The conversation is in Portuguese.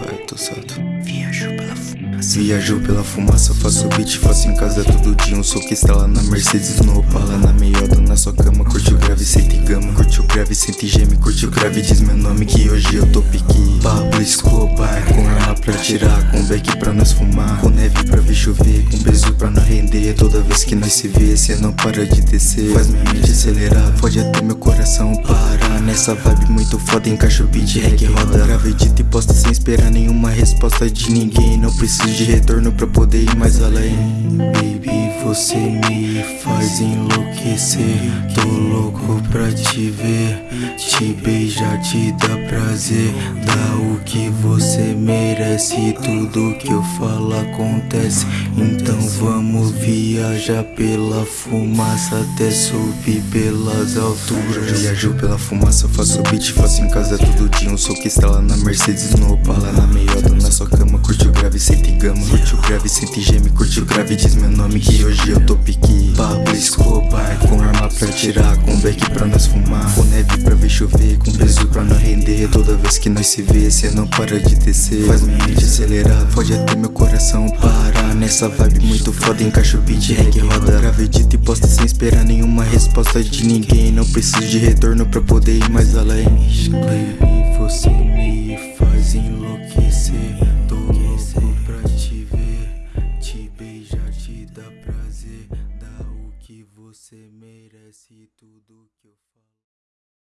passado Viajo pela fumaça. Viajo pela fumaça, faço beat, faço em casa todo dia Um. Soco estrela na Mercedes, no Opala Na meiota, na sua cama, curte o grave, sente gama. Curte o grave, sente geme, curte o grave, diz meu nome Que hoje eu tô pique beck pra nós fumar, com neve pra ver chover Com beijo pra não render, toda vez que nós se vê Cê não para de descer, faz minha mente acelerar Pode até meu coração parar. Nessa vibe muito foda, encaixa o beat, reggae roda. Edita e posta sem esperar nenhuma resposta de ninguém. Não preciso de retorno pra poder ir mais além. Baby, você me faz enlouquecer. Tô louco pra te ver Te beijar, te dar prazer Dá o que você merece Tudo que eu falo acontece. Então vamos viajar pela fumaça Até subir pelas alturas. Viajo pela fumaça, faço beat, faço em casa todo dia Um soco estrela na Mercedes, no Opala Na meiota, na sua cama, curte o grave, sente gama Curte o grave, sente geme, curte o grave, diz meu nome Que hoje eu tô pique Pablo Escobar, com arma pra tirar Com beck pra nós fumar, com neve chover Com peso pra não render. Toda vez que nós se vê Cê não para de descer Faz minha mente acelerar Pode até meu coração parar. Nessa vibe muito foda Encaixo beat, reggae, roda. Gravei e posta sem esperar nenhuma resposta de ninguém. Não preciso de retorno pra poder ir mais além. Você me faz enlouquecer. Tô louco pra te ver Te beijar, te dá prazer. Dá o que você merece Tudo que eu